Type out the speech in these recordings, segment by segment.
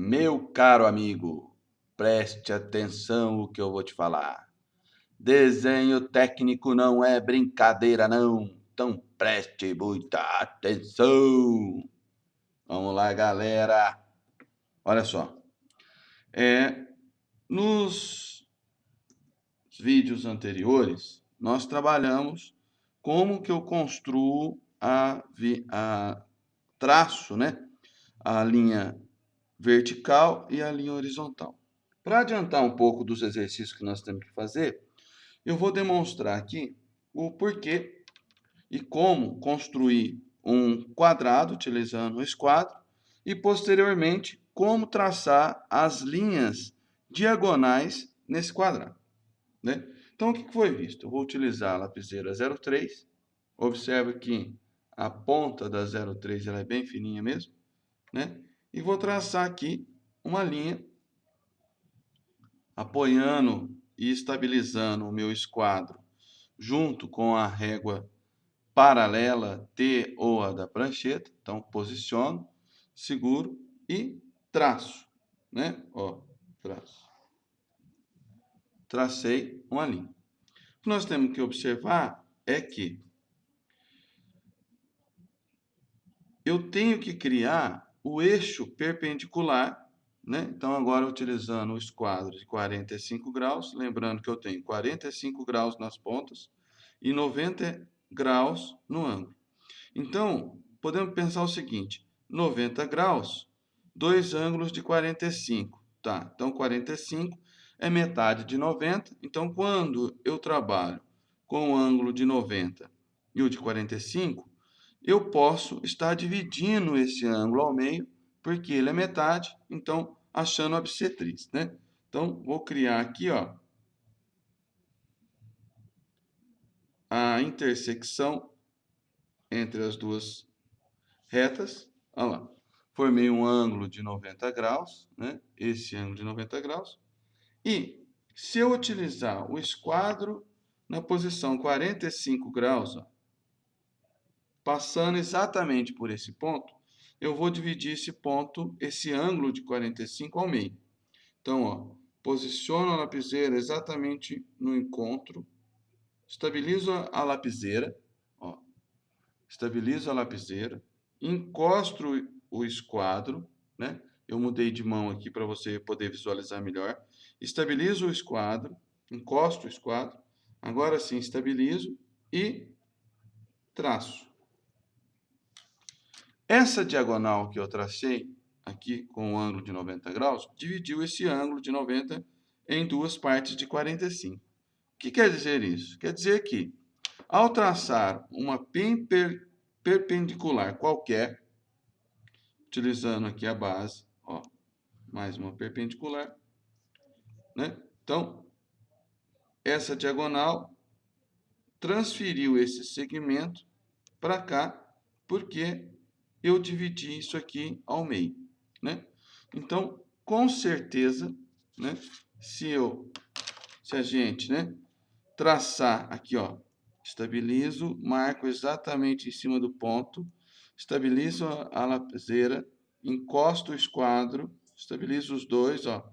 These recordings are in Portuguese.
Meu caro amigo, preste atenção o que eu vou te falar. Desenho técnico não é brincadeira não, então preste muita atenção. Vamos lá, galera. Olha só. É, nos vídeos anteriores, nós trabalhamos como que eu construo a, a traço, né? A linha vertical e a linha horizontal. Para adiantar um pouco dos exercícios que nós temos que fazer, eu vou demonstrar aqui o porquê e como construir um quadrado utilizando o esquadro e, posteriormente, como traçar as linhas diagonais nesse quadrado. Né? Então, o que foi visto? Eu vou utilizar a lapiseira 03. Observe que a ponta da 03 ela é bem fininha mesmo. Né? E vou traçar aqui uma linha apoiando e estabilizando o meu esquadro junto com a régua paralela T ou a da prancheta. Então, posiciono, seguro e traço, né? Ó, traço. Tracei uma linha. O que nós temos que observar é que eu tenho que criar o eixo perpendicular, né? Então, agora utilizando o esquadro de 45 graus, lembrando que eu tenho 45 graus nas pontas e 90 graus no ângulo. Então, podemos pensar o seguinte, 90 graus, dois ângulos de 45, tá? Então, 45 é metade de 90, então quando eu trabalho com o ângulo de 90 e o de 45, eu posso estar dividindo esse ângulo ao meio, porque ele é metade, então, achando a bissetriz, né? Então, vou criar aqui, ó, a intersecção entre as duas retas. Olha lá, formei um ângulo de 90 graus, né? Esse ângulo de 90 graus. E se eu utilizar o esquadro na posição 45 graus, ó, Passando exatamente por esse ponto, eu vou dividir esse ponto, esse ângulo de 45 ao meio. Então, ó, posiciono a lapiseira exatamente no encontro, estabilizo a lapiseira, ó, estabilizo a lapiseira, encosto o esquadro, né? Eu mudei de mão aqui para você poder visualizar melhor. Estabilizo o esquadro, encosto o esquadro, agora sim estabilizo e traço. Essa diagonal que eu tracei aqui com o ângulo de 90 graus, dividiu esse ângulo de 90 em duas partes de 45. O que quer dizer isso? Quer dizer que, ao traçar uma per perpendicular qualquer, utilizando aqui a base, ó, mais uma perpendicular, né? Então, essa diagonal transferiu esse segmento para cá, porque eu dividi isso aqui ao meio, né? Então, com certeza, né, se eu, se a gente, né, traçar aqui, ó, estabilizo, marco exatamente em cima do ponto, estabilizo a lapiseira, encosto o esquadro, estabilizo os dois, ó,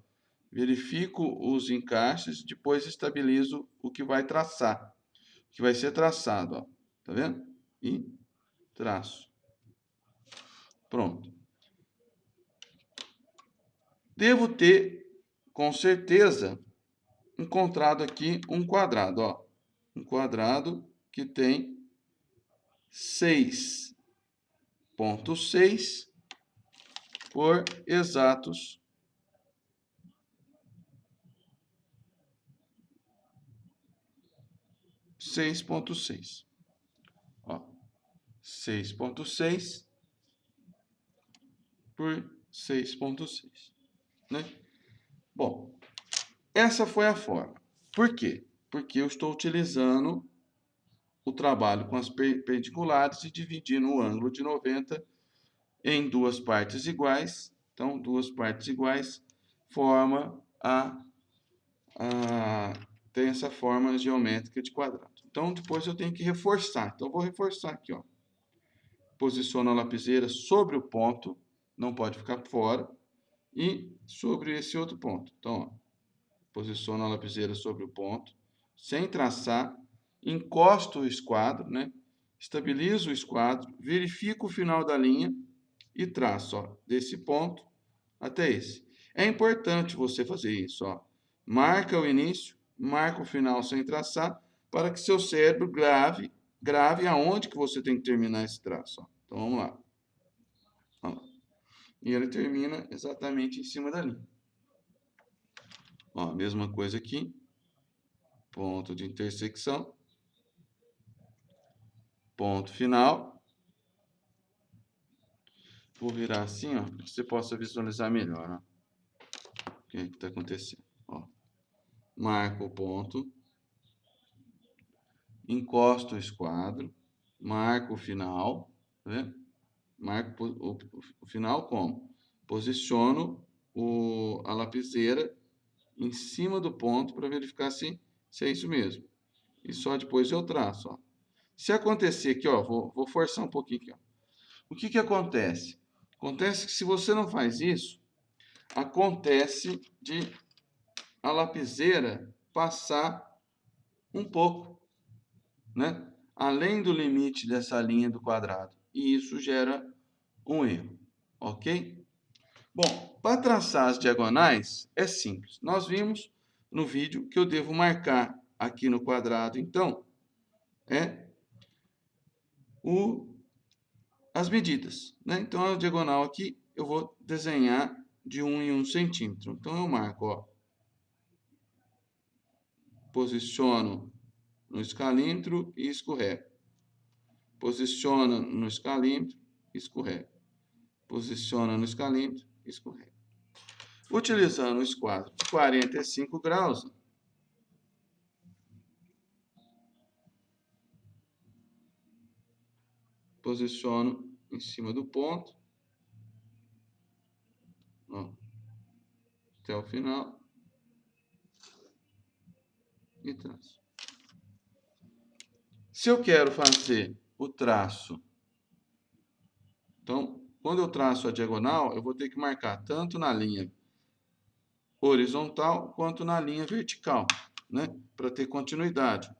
verifico os encaixes, depois estabilizo o que vai traçar, que vai ser traçado, ó, tá vendo? E traço. Pronto. Devo ter, com certeza, encontrado aqui um quadrado. Ó. Um quadrado que tem 6,6 por exatos seis ponto seis. Seis ponto seis por 6.6. Né? Bom, essa foi a forma. Por quê? Porque eu estou utilizando o trabalho com as perpendiculares e dividindo o ângulo de 90 em duas partes iguais. Então, duas partes iguais forma a, a tem essa forma geométrica de quadrado. Então, depois eu tenho que reforçar. Então, eu vou reforçar aqui, ó. Posiciono a lapiseira sobre o ponto não pode ficar fora. e sobre esse outro ponto. Então, ó, posiciono a lapiseira sobre o ponto, sem traçar, encosto o esquadro, né? estabilizo o esquadro, verifico o final da linha e traço ó, desse ponto até esse. É importante você fazer isso. Ó. Marca o início, marca o final sem traçar, para que seu cérebro grave, grave aonde que você tem que terminar esse traço. Ó. Então, vamos lá. Ó. E ele termina exatamente em cima da linha. Ó, mesma coisa aqui. Ponto de intersecção. Ponto final. Vou virar assim, ó, para você possa visualizar melhor, ó. O que está acontecendo, ó. Marco o ponto. Encosto o esquadro. Marco o final, tá vendo? Marco o, o final como? Posiciono o, a lapiseira em cima do ponto para verificar se, se é isso mesmo. E só depois eu traço. Ó. Se acontecer aqui, ó, vou, vou forçar um pouquinho aqui. Ó. O que, que acontece? Acontece que se você não faz isso, acontece de a lapiseira passar um pouco, né? além do limite dessa linha do quadrado. E isso gera um erro, ok? Bom, para traçar as diagonais é simples. Nós vimos no vídeo que eu devo marcar aqui no quadrado, então, é o, as medidas. Né? Então, a diagonal aqui eu vou desenhar de 1 em 1 centímetro. Então, eu marco, ó, posiciono no escalímetro e escorrego. Posiciona no escalímetro escorrega. Posiciona no escalímetro escorrega. Utilizando o esquadro de 45 graus, posiciono em cima do ponto, ó, até o final, e traço. Se eu quero fazer o traço, então, quando eu traço a diagonal, eu vou ter que marcar tanto na linha horizontal quanto na linha vertical, né? Para ter continuidade.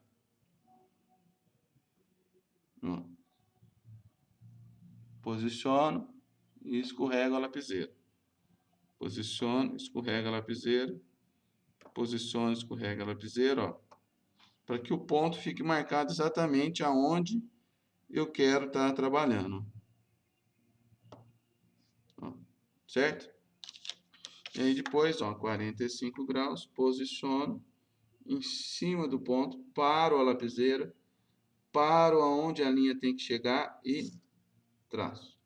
Posiciono e escorrego a lapiseira. Posiciono, escorrega a lapiseira. Posiciono, escorrega a lapiseira, ó. Para que o ponto fique marcado exatamente aonde eu quero estar tá trabalhando certo? E aí depois, ó, 45 graus, posiciono em cima do ponto, paro a lapiseira, paro aonde a linha tem que chegar e traço.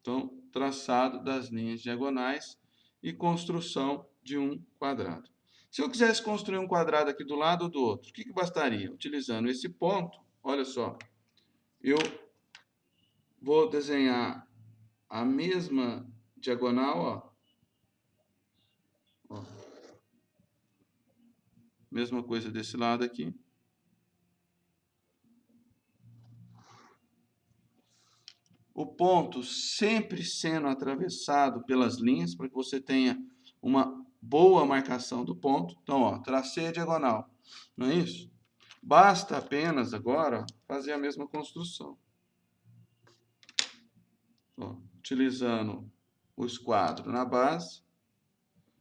Então, traçado das linhas diagonais e construção de um quadrado. Se eu quisesse construir um quadrado aqui do lado do outro, o que, que bastaria? Utilizando esse ponto, olha só, eu Vou desenhar a mesma diagonal, ó. ó. Mesma coisa desse lado aqui. O ponto sempre sendo atravessado pelas linhas, para que você tenha uma boa marcação do ponto. Então, ó, tracei a diagonal, não é isso? Basta apenas agora fazer a mesma construção. Ó, utilizando o esquadro na base,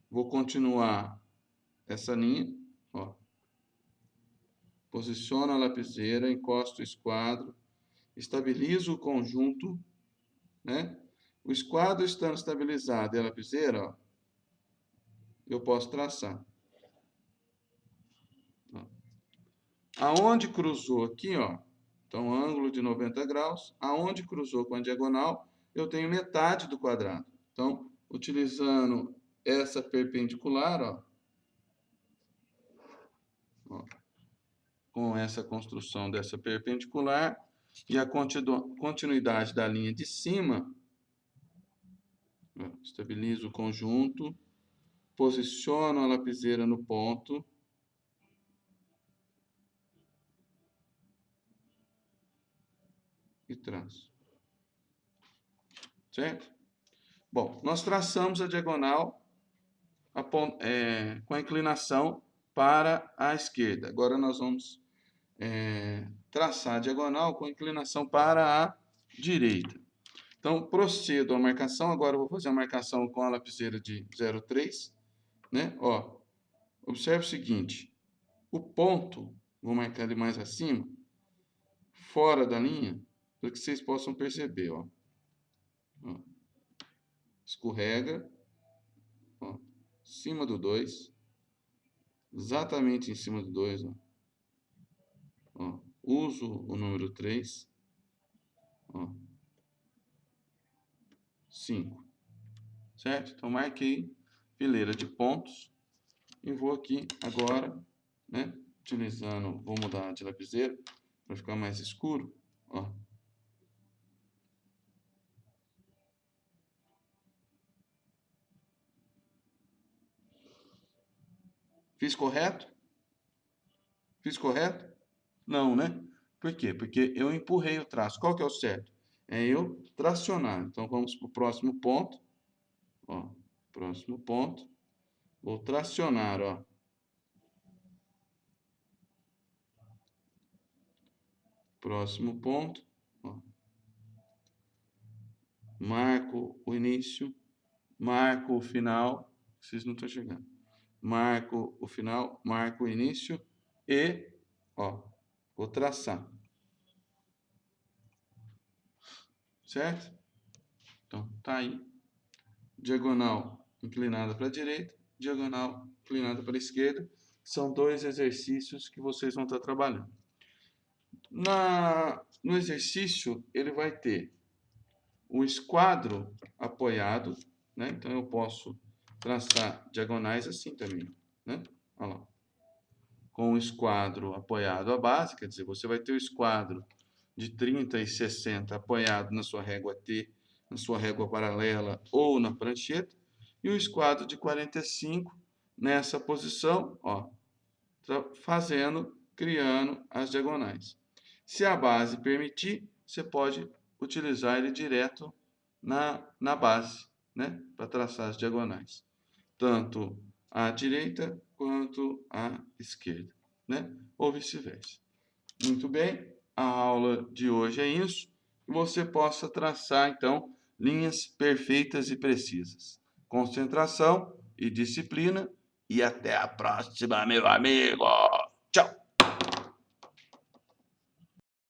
vou continuar essa linha, ó. Posiciono a lapiseira, encosto o esquadro, estabilizo o conjunto, né? O esquadro estando estabilizado e a lapiseira, ó, eu posso traçar. Aonde cruzou aqui, ó, então ângulo de 90 graus, aonde cruzou com a diagonal, eu tenho metade do quadrado. Então, utilizando essa perpendicular, ó, ó, com essa construção dessa perpendicular e a continuidade da linha de cima, ó, estabilizo o conjunto, posiciono a lapiseira no ponto, e traço. certo? Bom, nós traçamos a diagonal a, é, com a inclinação para a esquerda. Agora nós vamos é, traçar a diagonal com a inclinação para a direita. Então, procedo a marcação. Agora eu vou fazer a marcação com a lapiseira de 0,3. Né? Ó, observe o seguinte. O ponto, vou marcar ele mais acima, fora da linha, para que vocês possam perceber. Ó. ó. Escorrega. Ó. Cima do 2. Exatamente em cima do 2. Ó. Ó. Uso o número 3. Ó. 5. Certo? Então, marquei fileira de pontos. E vou aqui agora, né? Utilizando, vou mudar de lapiseira para ficar mais escuro. Ó. Fiz correto? Fiz correto? Não, né? Por quê? Porque eu empurrei o traço. Qual que é o certo? É eu tracionar. Então, vamos para o próximo ponto. Ó, próximo ponto. Vou tracionar, ó. Próximo ponto. Ó. Marco o início. Marco o final. Vocês não estão chegando. Marco o final, marco o início e, ó, vou traçar. Certo? Então, tá aí. Diagonal inclinada para a direita, diagonal inclinada para a esquerda. São dois exercícios que vocês vão estar trabalhando. Na, no exercício, ele vai ter o esquadro apoiado, né? Então, eu posso traçar diagonais assim também, né? Olha lá. Com o esquadro apoiado à base, quer dizer, você vai ter o esquadro de 30 e 60 apoiado na sua régua T, na sua régua paralela ou na prancheta, e o esquadro de 45 nessa posição, ó, fazendo, criando as diagonais. Se a base permitir, você pode utilizar ele direto na, na base, né, para traçar as diagonais, tanto à direita quanto à esquerda, né, ou vice-versa. Muito bem, a aula de hoje é isso, que você possa traçar, então, linhas perfeitas e precisas. Concentração e disciplina, e até a próxima, meu amigo!